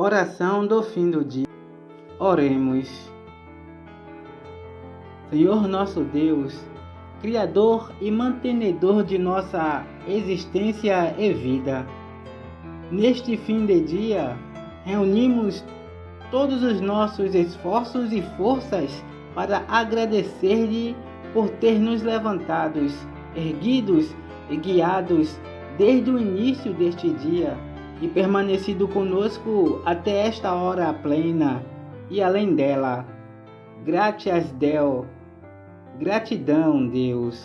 Oração do fim do dia. Oremos. Senhor nosso Deus, Criador e mantenedor de nossa existência e vida, neste fim de dia, reunimos todos os nossos esforços e forças para agradecer-lhe por ter nos levantados, erguidos e guiados desde o início deste dia e permanecido conosco até esta hora plena e além dela. Gratias Deo. Gratidão, Deus.